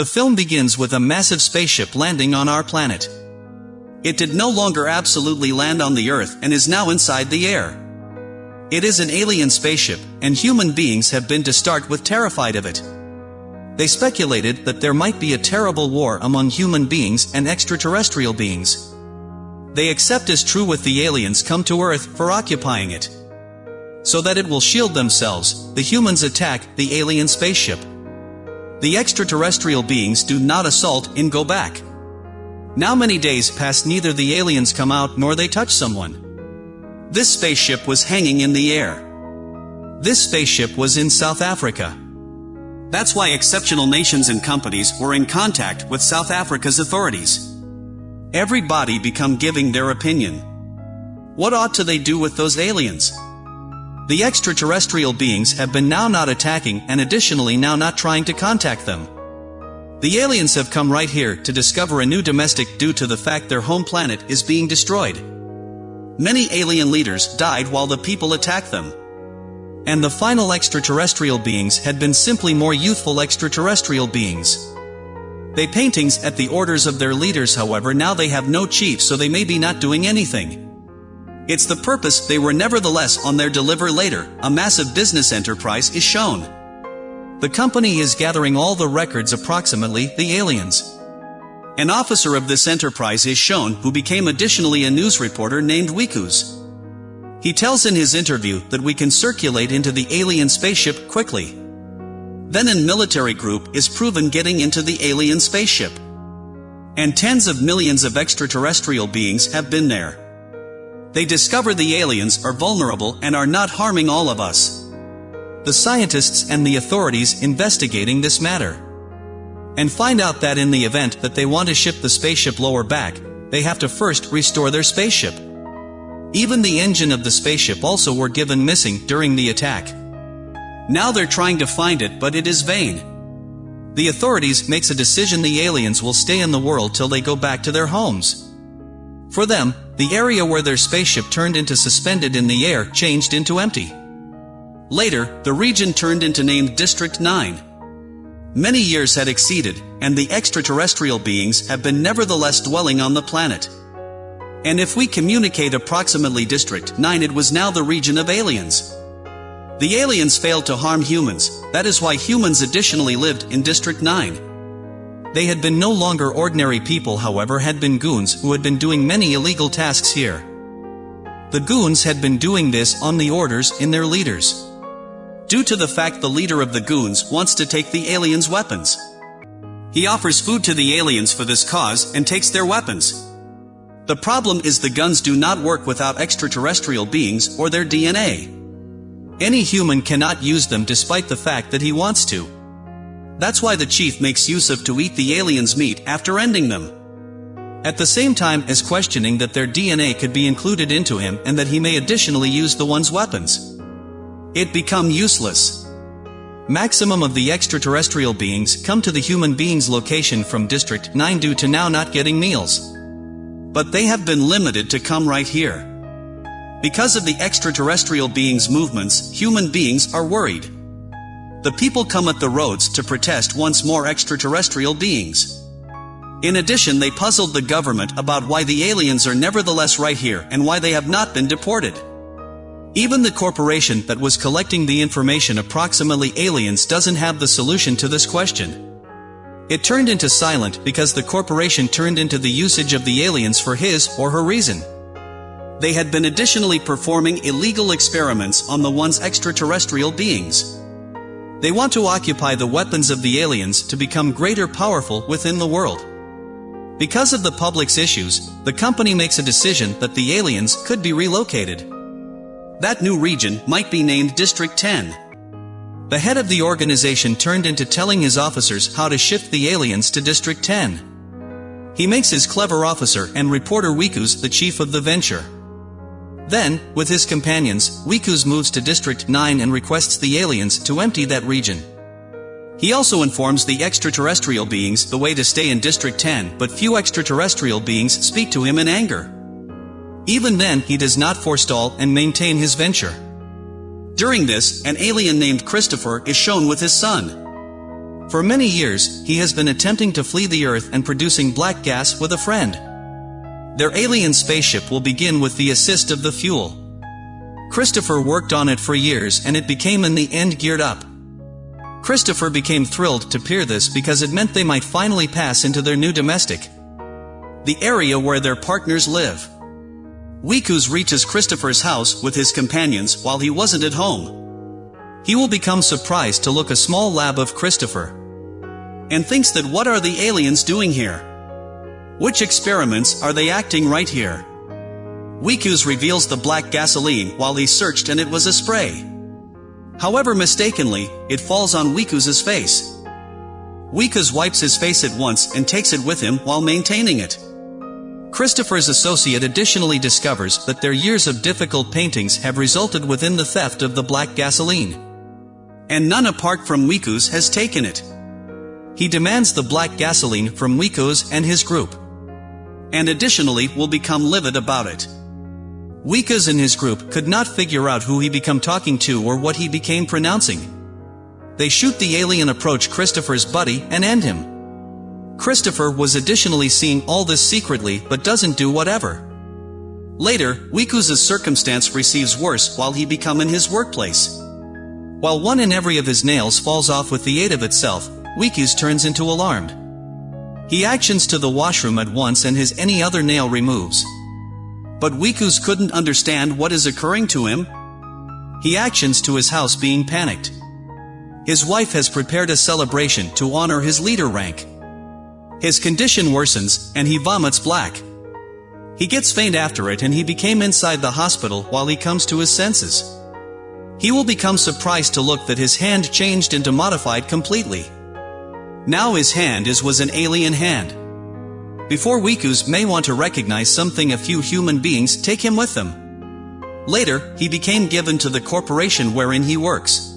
The film begins with a massive spaceship landing on our planet. It did no longer absolutely land on the Earth and is now inside the air. It is an alien spaceship, and human beings have been to start with terrified of it. They speculated that there might be a terrible war among human beings and extraterrestrial beings. They accept as true with the aliens come to Earth for occupying it. So that it will shield themselves, the humans attack the alien spaceship. The extraterrestrial beings do not assault and go back. Now many days pass neither the aliens come out nor they touch someone. This spaceship was hanging in the air. This spaceship was in South Africa. That's why exceptional nations and companies were in contact with South Africa's authorities. Everybody become giving their opinion. What ought to they do with those aliens? The extraterrestrial beings have been now not attacking and additionally now not trying to contact them. The aliens have come right here to discover a new domestic due to the fact their home planet is being destroyed. Many alien leaders died while the people attacked them. And the final extraterrestrial beings had been simply more youthful extraterrestrial beings. They paintings at the orders of their leaders however now they have no chief so they may be not doing anything. It's the purpose they were nevertheless on their deliver later, a massive business enterprise is shown. The company is gathering all the records approximately the aliens. An officer of this enterprise is shown who became additionally a news reporter named Wikus. He tells in his interview that we can circulate into the alien spaceship quickly. Then an military group is proven getting into the alien spaceship. And tens of millions of extraterrestrial beings have been there. They discover the aliens are vulnerable and are not harming all of us. The scientists and the authorities investigating this matter and find out that in the event that they want to ship the spaceship lower back, they have to first restore their spaceship. Even the engine of the spaceship also were given missing during the attack. Now they're trying to find it but it is vain. The authorities makes a decision the aliens will stay in the world till they go back to their homes. For them, the area where their spaceship turned into suspended in the air changed into empty. Later, the region turned into named District 9. Many years had exceeded, and the extraterrestrial beings have been nevertheless dwelling on the planet. And if we communicate approximately District 9 it was now the region of aliens. The aliens failed to harm humans, that is why humans additionally lived in District 9. They had been no longer ordinary people however had been goons who had been doing many illegal tasks here. The goons had been doing this on the orders in their leaders due to the fact the leader of the goons wants to take the aliens' weapons. He offers food to the aliens for this cause and takes their weapons. The problem is the guns do not work without extraterrestrial beings or their DNA. Any human cannot use them despite the fact that he wants to. That's why the chief makes use of to eat the aliens' meat after ending them. At the same time as questioning that their DNA could be included into him and that he may additionally use the one's weapons. It become useless. Maximum of the extraterrestrial beings come to the human beings location from District 9 due to now not getting meals. But they have been limited to come right here. Because of the extraterrestrial beings' movements, human beings are worried. The people come at the roads to protest once more extraterrestrial beings. In addition they puzzled the government about why the aliens are nevertheless right here and why they have not been deported. Even the corporation that was collecting the information approximately aliens doesn't have the solution to this question. It turned into silent because the corporation turned into the usage of the aliens for his or her reason. They had been additionally performing illegal experiments on the one's extraterrestrial beings. They want to occupy the weapons of the aliens to become greater powerful within the world. Because of the public's issues, the company makes a decision that the aliens could be relocated. That new region might be named District 10. The head of the organization turned into telling his officers how to shift the aliens to District 10. He makes his clever officer and reporter Wikus the chief of the venture. Then, with his companions, Wikus moves to District 9 and requests the aliens to empty that region. He also informs the extraterrestrial beings the way to stay in District 10 but few extraterrestrial beings speak to him in anger. Even then he does not forestall and maintain his venture. During this, an alien named Christopher is shown with his son. For many years, he has been attempting to flee the Earth and producing black gas with a friend. Their alien spaceship will begin with the assist of the fuel. Christopher worked on it for years and it became in the end geared up. Christopher became thrilled to peer this because it meant they might finally pass into their new domestic. The area where their partners live. Wikus reaches Christopher's house with his companions while he wasn't at home. He will become surprised to look a small lab of Christopher. And thinks that what are the aliens doing here? Which experiments are they acting right here? Wikus reveals the black gasoline while he searched and it was a spray. However mistakenly, it falls on Wikus's face. Wikus wipes his face at once and takes it with him while maintaining it. Christopher's associate additionally discovers that their years of difficult paintings have resulted within the theft of the black gasoline. And none apart from Wikus has taken it. He demands the black gasoline from Wikus and his group. And additionally will become livid about it. Wikus and his group could not figure out who he become talking to or what he became pronouncing. They shoot the alien approach Christopher's buddy and end him. Christopher was additionally seeing all this secretly but doesn't do whatever. Later, Wikus's circumstance receives worse while he become in his workplace. While one in every of his nails falls off with the aid of itself, Wikus turns into alarmed. He actions to the washroom at once and his any other nail removes. But Wikus couldn't understand what is occurring to him. He actions to his house being panicked. His wife has prepared a celebration to honor his leader rank. His condition worsens, and he vomits black. He gets faint after it and he became inside the hospital while he comes to his senses. He will become surprised to look that his hand changed into modified completely. Now his hand is was an alien hand. Before Wikus may want to recognize something a few human beings take him with them. Later, he became given to the corporation wherein he works.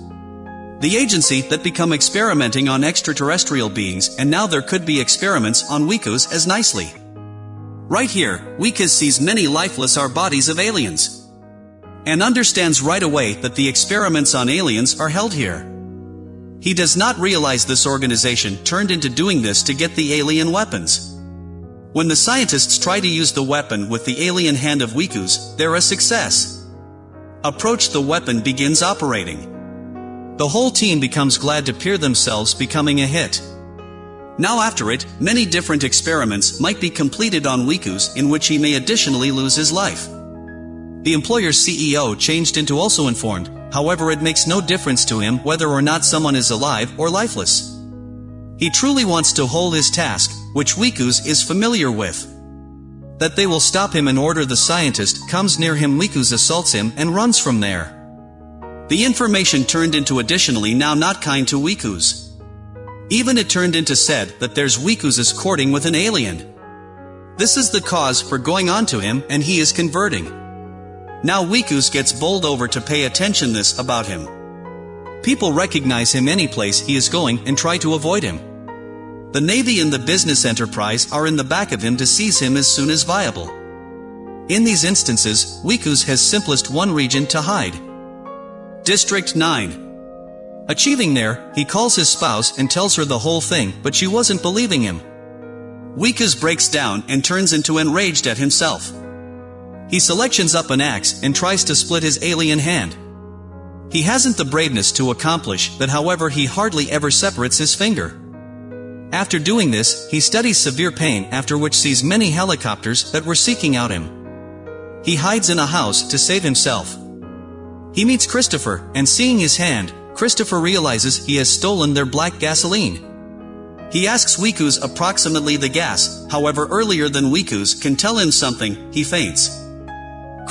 The agency that become experimenting on extraterrestrial beings and now there could be experiments on Wikus as nicely. Right here, Wikus sees many lifeless are bodies of aliens. And understands right away that the experiments on aliens are held here. He does not realize this organization turned into doing this to get the alien weapons. When the scientists try to use the weapon with the alien hand of Wikus, they're a success. Approach the weapon begins operating. The whole team becomes glad to peer themselves becoming a hit. Now after it, many different experiments might be completed on Wikus in which he may additionally lose his life. The employer's CEO changed into also informed, however it makes no difference to him whether or not someone is alive or lifeless. He truly wants to hold his task, which Wikus is familiar with. That they will stop him in order the scientist comes near him Wikus assaults him and runs from there. The information turned into additionally now not kind to Wikus. Even it turned into said that there's Wikus is courting with an alien. This is the cause for going on to him and he is converting. Now Wikus gets bowled over to pay attention this about him. People recognize him any place he is going and try to avoid him. The Navy and the business enterprise are in the back of him to seize him as soon as viable. In these instances, Wikus has simplest one region to hide. District 9. Achieving there, he calls his spouse and tells her the whole thing, but she wasn't believing him. Wikus breaks down and turns into enraged at himself. He selections up an axe and tries to split his alien hand. He hasn't the braveness to accomplish that however he hardly ever separates his finger. After doing this, he studies severe pain after which sees many helicopters that were seeking out him. He hides in a house to save himself. He meets Christopher, and seeing his hand, Christopher realizes he has stolen their black gasoline. He asks Wikus approximately the gas, however earlier than Wikus can tell him something, he faints.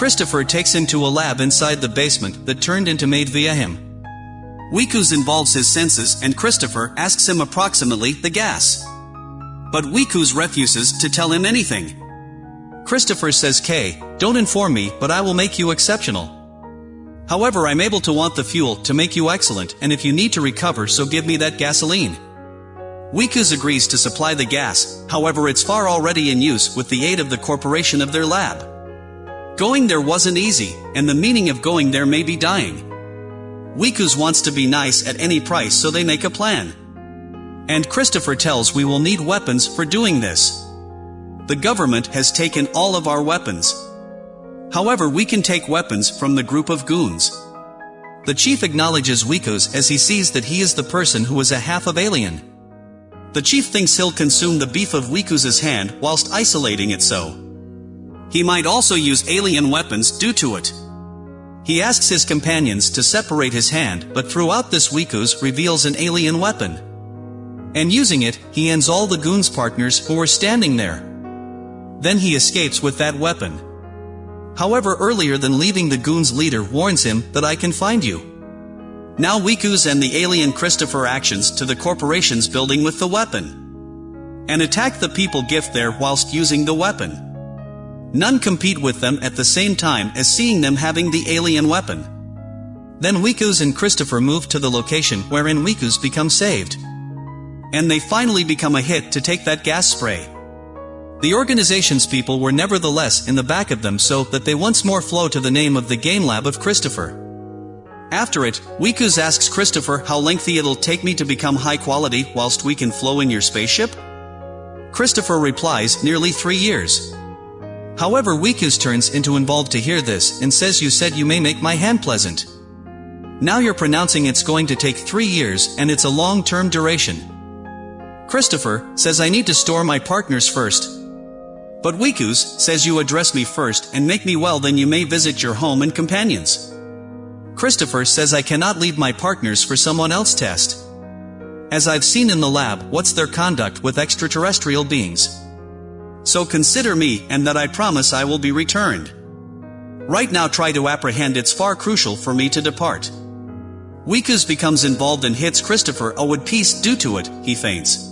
Christopher takes him to a lab inside the basement that turned into made via him. Wikus involves his senses and Christopher asks him approximately the gas. But Wikus refuses to tell him anything. Christopher says K, don't inform me but I will make you exceptional. However I'm able to want the fuel to make you excellent and if you need to recover so give me that gasoline. Wikus agrees to supply the gas, however it's far already in use with the aid of the corporation of their lab. Going there wasn't easy, and the meaning of going there may be dying. Wikus wants to be nice at any price so they make a plan. And Christopher tells we will need weapons for doing this. The government has taken all of our weapons. However we can take weapons from the group of goons. The chief acknowledges Wikus as he sees that he is the person who is a half of alien. The chief thinks he'll consume the beef of Wikus's hand whilst isolating it so. He might also use alien weapons due to it. He asks his companions to separate his hand but throughout this Wikus reveals an alien weapon. And using it, he ends all the goons partners who were standing there. Then he escapes with that weapon. However earlier than leaving the goons leader warns him that I can find you. Now Wikus and the alien Christopher actions to the corporation's building with the weapon. And attack the people gift there whilst using the weapon. None compete with them at the same time as seeing them having the alien weapon. Then Wikus and Christopher move to the location wherein Wikus becomes saved. And they finally become a hit to take that gas spray. The organization's people were nevertheless in the back of them so that they once more flow to the name of the game lab of Christopher. After it, Wikus asks Christopher how lengthy it'll take me to become high quality whilst we can flow in your spaceship? Christopher replies, nearly three years. However Wikus turns into involved to hear this and says you said you may make my hand pleasant. Now you're pronouncing it's going to take three years and it's a long-term duration. Christopher says I need to store my partners first. But Wikus says you address me first and make me well then you may visit your home and companions. Christopher says I cannot leave my partners for someone else test. As I've seen in the lab, what's their conduct with extraterrestrial beings? So consider me, and that I promise I will be returned. Right now try to apprehend it's far crucial for me to depart. Wikus becomes involved and hits Christopher a wood piece due to it, he faints.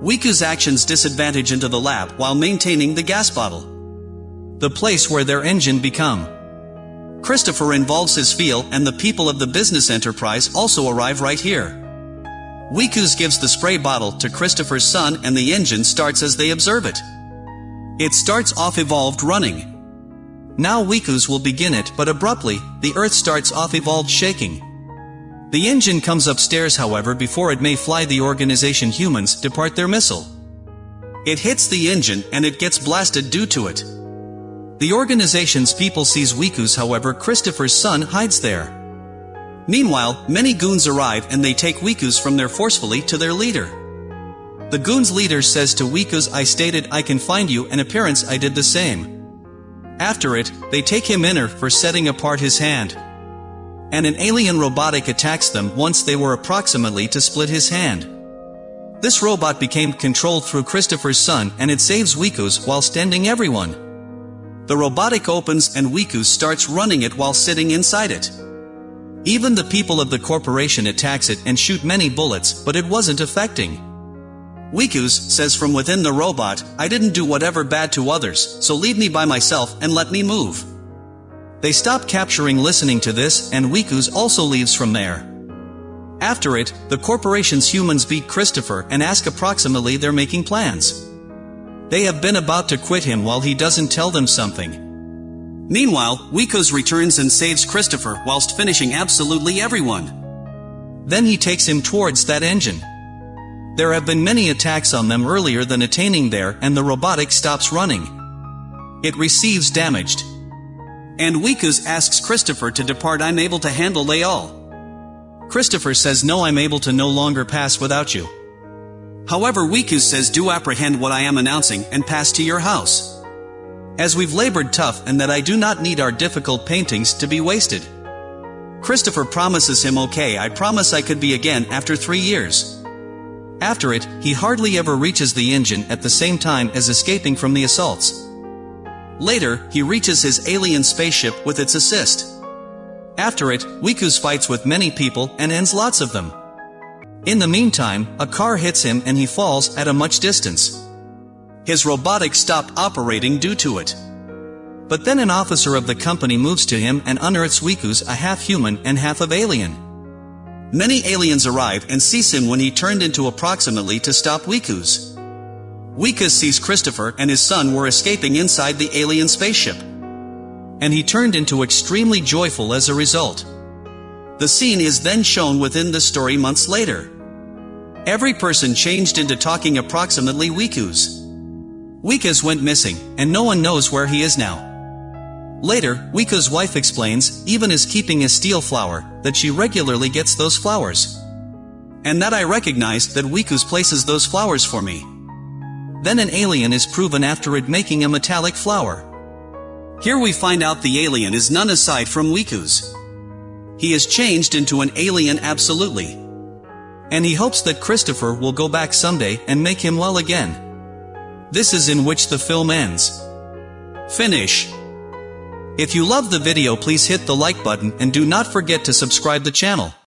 Wikus actions disadvantage into the lab while maintaining the gas bottle. The place where their engine become. Christopher involves his feel and the people of the business enterprise also arrive right here. Wikus gives the spray bottle to Christopher's son and the engine starts as they observe it. It starts off evolved running. Now Wikus will begin it but abruptly, the earth starts off evolved shaking. The engine comes upstairs however before it may fly the organization humans depart their missile. It hits the engine and it gets blasted due to it. The organization's people sees Wikus however Christopher's son hides there. Meanwhile, many goons arrive and they take Wikus from there forcefully to their leader. The goon's leader says to Wikus I stated I can find you and appearance I did the same. After it, they take him inner for setting apart his hand. And an alien robotic attacks them once they were approximately to split his hand. This robot became controlled through Christopher's son and it saves Wikus while standing everyone. The robotic opens and Wikus starts running it while sitting inside it. Even the people of the corporation attacks it and shoot many bullets but it wasn't affecting. Wikus says from within the robot, I didn't do whatever bad to others, so leave me by myself and let me move. They stop capturing listening to this and Wikus also leaves from there. After it, the corporation's humans beat Christopher and ask approximately they're making plans. They have been about to quit him while he doesn't tell them something. Meanwhile, Wikus returns and saves Christopher whilst finishing absolutely everyone. Then he takes him towards that engine. There have been many attacks on them earlier than attaining there and the robotic stops running. It receives damaged. And Wikus asks Christopher to depart I'm able to handle they all. Christopher says no I'm able to no longer pass without you. However Wikus says do apprehend what I am announcing and pass to your house. As we've labored tough and that I do not need our difficult paintings to be wasted. Christopher promises him okay I promise I could be again after three years. After it, he hardly ever reaches the engine at the same time as escaping from the assaults. Later, he reaches his alien spaceship with its assist. After it, Wikus fights with many people and ends lots of them. In the meantime, a car hits him and he falls at a much distance. His robotics stop operating due to it. But then an officer of the company moves to him and unearths Wikus a half-human and half of alien. Many aliens arrive and seize him when he turned into approximately to stop Wikus. Wikus sees Christopher and his son were escaping inside the alien spaceship. And he turned into extremely joyful as a result. The scene is then shown within the story months later. Every person changed into talking approximately Wikus. Wikus went missing, and no one knows where he is now. Later, Wikus' wife explains, even is keeping a steel flower, that she regularly gets those flowers. And that I recognized that Wikus places those flowers for me. Then an alien is proven after it making a metallic flower. Here we find out the alien is none aside from Wikus. He is changed into an alien absolutely. And he hopes that Christopher will go back someday and make him well again. This is in which the film ends. Finish. If you love the video please hit the like button and do not forget to subscribe the channel.